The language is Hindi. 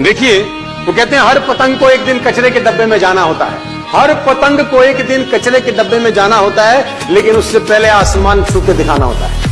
देखिए, वो कहते हैं, हर पतंग को एक दिन कचरे के डब्बे में जाना होता है। हर पतंग को एक दिन कचरे के डब्बे में जाना होता है, लेकिन उससे पहले आसमान छू के दिखाना होता है।